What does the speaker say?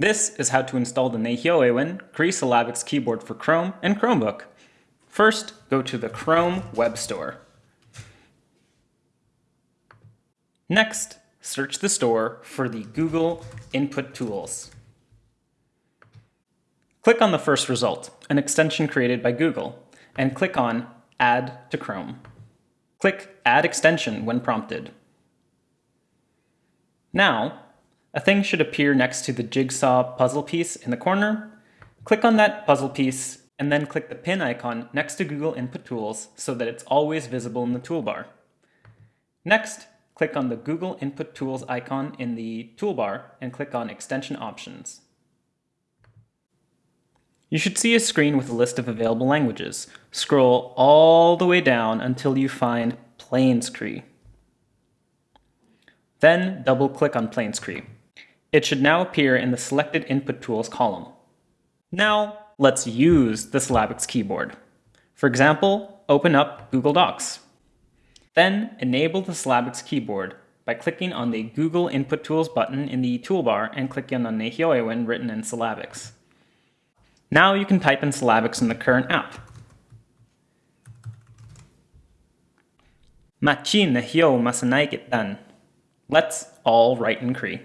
This is how to install the Nehiyawewin Cree Syllabics keyboard for Chrome and Chromebook. First, go to the Chrome Web Store. Next, search the store for the Google Input Tools. Click on the first result, an extension created by Google, and click on Add to Chrome. Click Add Extension when prompted. Now, a thing should appear next to the jigsaw puzzle piece in the corner. Click on that puzzle piece and then click the pin icon next to Google Input Tools so that it's always visible in the toolbar. Next, click on the Google Input Tools icon in the toolbar and click on Extension Options. You should see a screen with a list of available languages. Scroll all the way down until you find Plains Cree. Then double-click on Plains Cree. It should now appear in the Selected Input Tools column. Now, let's use the Syllabics keyboard. For example, open up Google Docs. Then enable the Syllabics keyboard by clicking on the Google Input Tools button in the toolbar and clicking on Nehiyawewin written in syllabics. Now you can type in syllabics in the current app. Machin Nehio Masanaikit Dan. Let's all write in Cree.